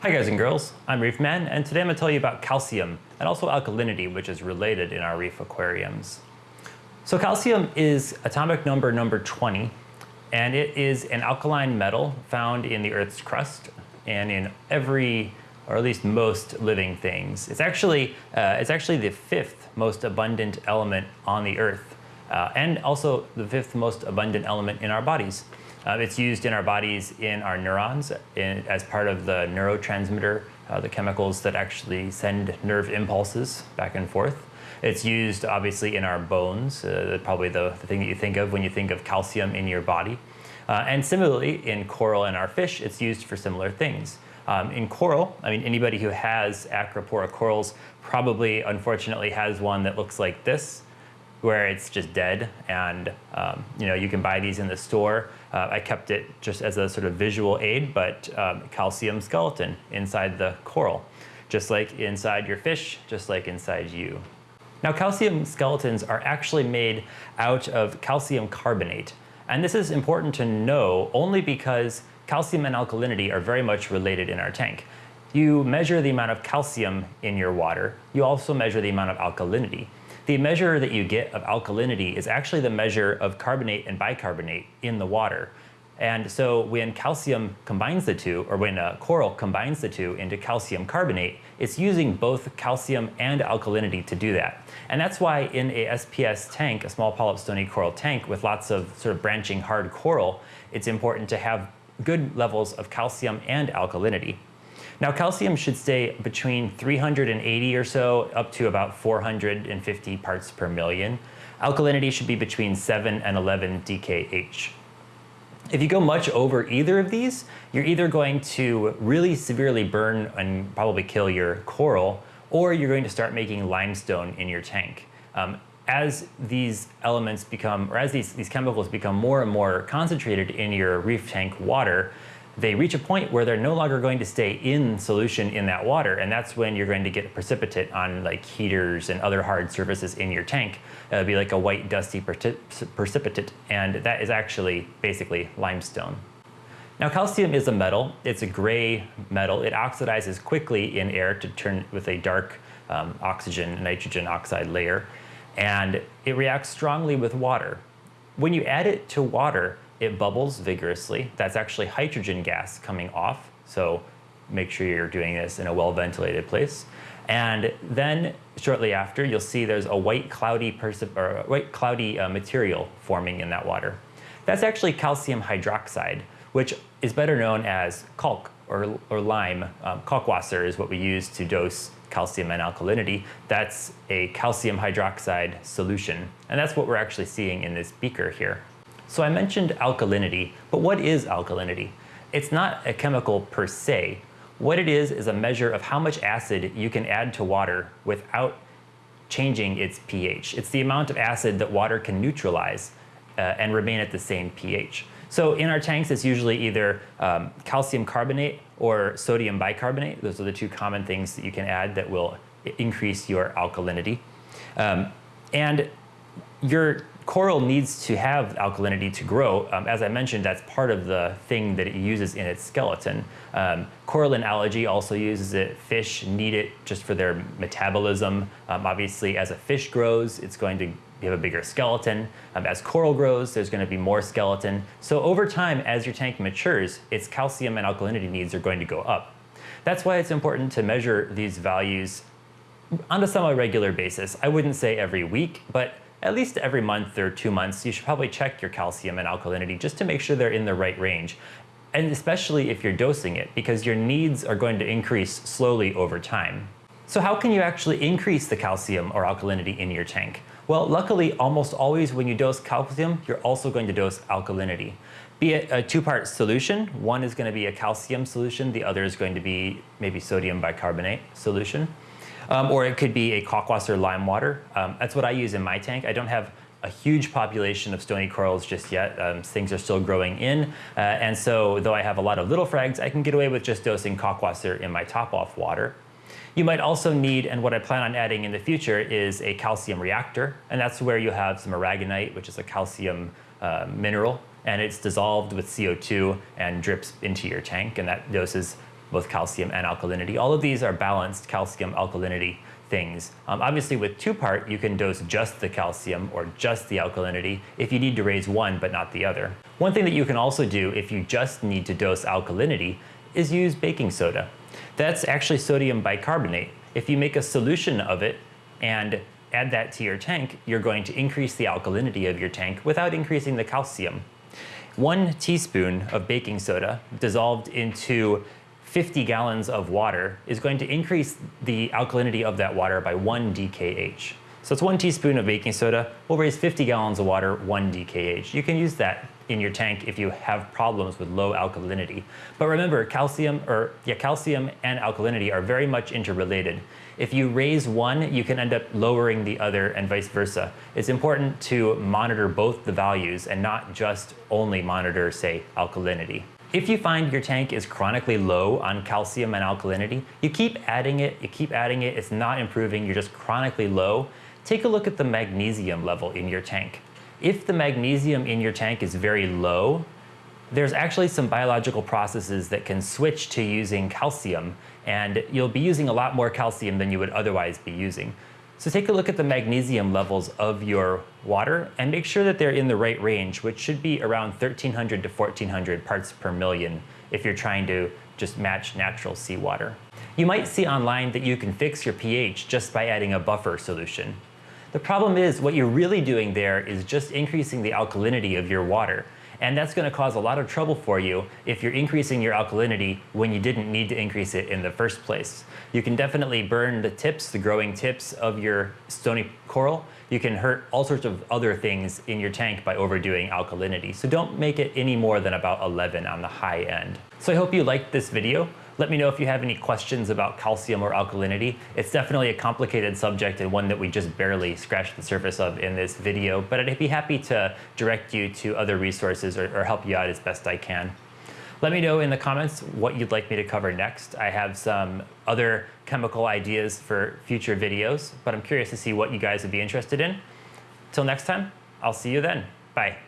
Hi guys and girls, I'm Reef Man, and today I'm going to tell you about calcium and also alkalinity, which is related in our reef aquariums. So calcium is atomic number number 20, and it is an alkaline metal found in the Earth's crust and in every, or at least most living things. It's actually, uh, it's actually the fifth most abundant element on the Earth, uh, and also the fifth most abundant element in our bodies. Uh, it's used in our bodies in our neurons in, as part of the neurotransmitter, uh, the chemicals that actually send nerve impulses back and forth. It's used obviously in our bones, uh, probably the, the, thing that you think of when you think of calcium in your body. Uh, and similarly, in coral and our fish, it's used for similar things. Um, in coral, I mean, anybody who has Acropora corals probably, unfortunately, has one that looks like this where it's just dead and um, you know you can buy these in the store. Uh, I kept it just as a sort of visual aid, but um, calcium skeleton inside the coral, just like inside your fish, just like inside you. Now calcium skeletons are actually made out of calcium carbonate. And this is important to know only because calcium and alkalinity are very much related in our tank. You measure the amount of calcium in your water, you also measure the amount of alkalinity. The measure that you get of alkalinity is actually the measure of carbonate and bicarbonate in the water. And so when calcium combines the two, or when a coral combines the two into calcium carbonate, it's using both calcium and alkalinity to do that. And that's why in a SPS tank, a small polyp stony coral tank with lots of sort of branching hard coral, it's important to have good levels of calcium and alkalinity. Now calcium should stay between 380 or so up to about 450 parts per million. Alkalinity should be between 7 and 11 DKH. If you go much over either of these, you're either going to really severely burn and probably kill your coral, or you're going to start making limestone in your tank. Um, as these elements become, or as these, these chemicals become more and more concentrated in your reef tank water, they reach a point where they're no longer going to stay in solution in that water. And that's when you're going to get precipitate on like heaters and other hard surfaces in your tank. It'll be like a white dusty precipitate. And that is actually basically limestone. Now calcium is a metal. It's a gray metal. It oxidizes quickly in air to turn with a dark um, oxygen nitrogen oxide layer. And it reacts strongly with water. When you add it to water, it bubbles vigorously. That's actually hydrogen gas coming off. So make sure you're doing this in a well-ventilated place. And then shortly after, you'll see there's a white cloudy, or white cloudy uh, material forming in that water. That's actually calcium hydroxide, which is better known as calc or, or lime. Um, Kalkwasser is what we use to dose calcium and alkalinity. That's a calcium hydroxide solution. And that's what we're actually seeing in this beaker here. So I mentioned alkalinity, but what is alkalinity? It's not a chemical per se. What it is is a measure of how much acid you can add to water without changing its pH. It's the amount of acid that water can neutralize uh, and remain at the same pH. So in our tanks, it's usually either um, calcium carbonate or sodium bicarbonate. Those are the two common things that you can add that will increase your alkalinity. Um, and your coral needs to have alkalinity to grow. Um, as I mentioned, that's part of the thing that it uses in its skeleton. Um, algae also uses it. Fish need it just for their metabolism. Um, obviously, as a fish grows, it's going to have a bigger skeleton. Um, as coral grows, there's going to be more skeleton. So over time, as your tank matures, its calcium and alkalinity needs are going to go up. That's why it's important to measure these values on a semi-regular basis. I wouldn't say every week, but at least every month or two months, you should probably check your calcium and alkalinity just to make sure they're in the right range. And especially if you're dosing it, because your needs are going to increase slowly over time. So how can you actually increase the calcium or alkalinity in your tank? Well, luckily, almost always when you dose calcium, you're also going to dose alkalinity. Be it a two-part solution, one is going to be a calcium solution, the other is going to be maybe sodium bicarbonate solution. Um, or it could be a kalkwasser lime water. Um, that's what I use in my tank. I don't have a huge population of stony corals just yet. Um, things are still growing in. Uh, and so though I have a lot of little frags, I can get away with just dosing kalkwasser in my top-off water. You might also need, and what I plan on adding in the future, is a calcium reactor. And that's where you have some aragonite, which is a calcium uh, mineral, and it's dissolved with CO2 and drips into your tank, and that doses both calcium and alkalinity. All of these are balanced calcium alkalinity things. Um, obviously with two part, you can dose just the calcium or just the alkalinity if you need to raise one but not the other. One thing that you can also do if you just need to dose alkalinity is use baking soda. That's actually sodium bicarbonate. If you make a solution of it and add that to your tank, you're going to increase the alkalinity of your tank without increasing the calcium. One teaspoon of baking soda dissolved into 50 gallons of water is going to increase the alkalinity of that water by 1 dkh. So it's one teaspoon of baking soda will raise 50 gallons of water 1 dkh. You can use that in your tank if you have problems with low alkalinity. But remember, calcium or yeah, calcium and alkalinity are very much interrelated. If you raise one, you can end up lowering the other and vice versa. It's important to monitor both the values and not just only monitor, say, alkalinity. If you find your tank is chronically low on calcium and alkalinity, you keep adding it, you keep adding it, it's not improving, you're just chronically low, take a look at the magnesium level in your tank. If the magnesium in your tank is very low, there's actually some biological processes that can switch to using calcium, and you'll be using a lot more calcium than you would otherwise be using. So take a look at the magnesium levels of your water and make sure that they're in the right range, which should be around 1300 to 1400 parts per million if you're trying to just match natural seawater. You might see online that you can fix your pH just by adding a buffer solution. The problem is what you're really doing there is just increasing the alkalinity of your water. And that's going to cause a lot of trouble for you if you're increasing your alkalinity when you didn't need to increase it in the first place. You can definitely burn the tips, the growing tips of your stony coral. You can hurt all sorts of other things in your tank by overdoing alkalinity. So don't make it any more than about 11 on the high end. So I hope you liked this video. Let me know if you have any questions about calcium or alkalinity. It's definitely a complicated subject and one that we just barely scratched the surface of in this video, but I'd be happy to direct you to other resources or, or help you out as best I can. Let me know in the comments what you'd like me to cover next. I have some other chemical ideas for future videos, but I'm curious to see what you guys would be interested in. Till next time, I'll see you then. Bye.